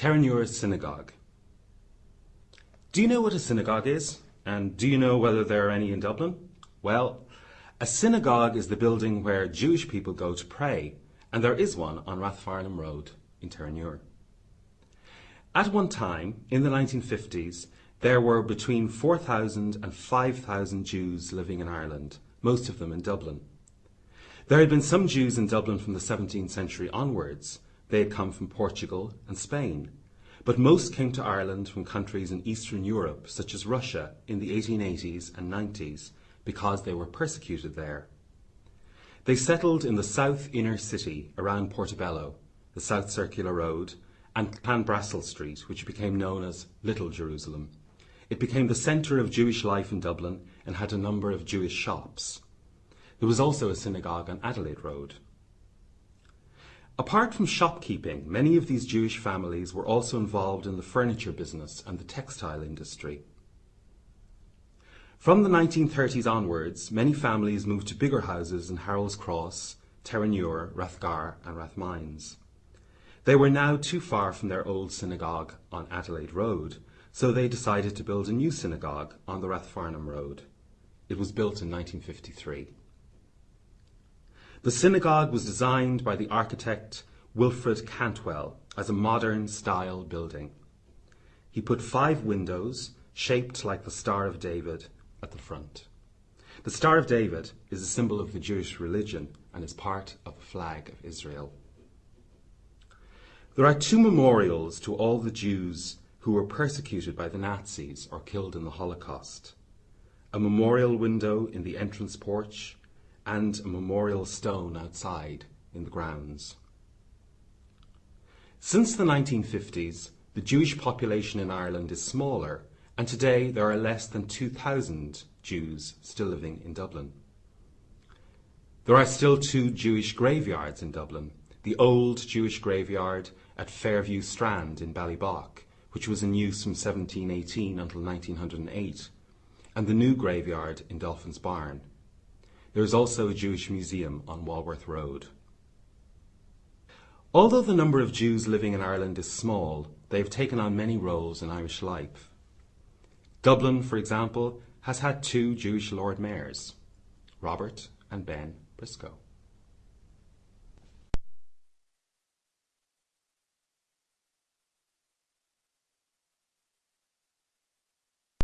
Terenure Synagogue. Do you know what a synagogue is? And do you know whether there are any in Dublin? Well, a synagogue is the building where Jewish people go to pray, and there is one on Rathfarnham Road in Terenure. At one time, in the 1950s, there were between 4,000 and 5,000 Jews living in Ireland, most of them in Dublin. There had been some Jews in Dublin from the 17th century onwards, they had come from Portugal and Spain, but most came to Ireland from countries in Eastern Europe, such as Russia, in the 1880s and 90s, because they were persecuted there. They settled in the south inner city around Portobello, the South Circular Road, and Clanbrassil Street, which became known as Little Jerusalem. It became the centre of Jewish life in Dublin and had a number of Jewish shops. There was also a synagogue on Adelaide Road. Apart from shopkeeping, many of these Jewish families were also involved in the furniture business and the textile industry. From the 1930s onwards, many families moved to bigger houses in Harold's Cross, Terenure, Rathgar and Rathmines. They were now too far from their old synagogue on Adelaide Road, so they decided to build a new synagogue on the Rathfarnham Road. It was built in 1953. The synagogue was designed by the architect Wilfred Cantwell as a modern style building. He put five windows, shaped like the Star of David, at the front. The Star of David is a symbol of the Jewish religion and is part of the flag of Israel. There are two memorials to all the Jews who were persecuted by the Nazis or killed in the Holocaust. A memorial window in the entrance porch and a memorial stone outside in the grounds. Since the 1950s, the Jewish population in Ireland is smaller, and today there are less than 2,000 Jews still living in Dublin. There are still two Jewish graveyards in Dublin the old Jewish graveyard at Fairview Strand in Ballybough, which was in use from 1718 until 1908, and the new graveyard in Dolphin's Barn. There is also a Jewish museum on Walworth Road. Although the number of Jews living in Ireland is small, they have taken on many roles in Irish life. Dublin, for example, has had two Jewish Lord Mayors, Robert and Ben Briscoe.